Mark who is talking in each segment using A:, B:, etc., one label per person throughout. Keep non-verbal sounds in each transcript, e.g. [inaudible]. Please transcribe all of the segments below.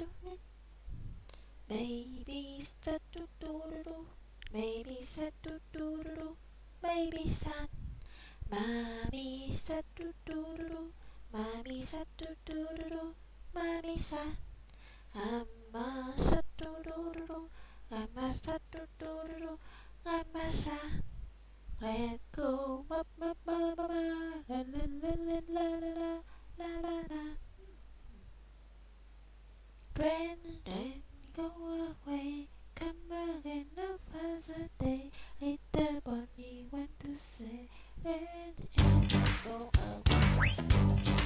A: zoom in. Baby said do do do do. Baby said do do do do. Baby said. Mommy said do do do do. Mommy said do do do do. Mommy said. Amma said do do do do. Amma said do do do do. Amma said. Let go, ba ba ba ba ba, la la la la la la la la la. Brandon, go away, come again another day. Little bunny went to say, Brandon, go away.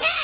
B: 何? [laughs]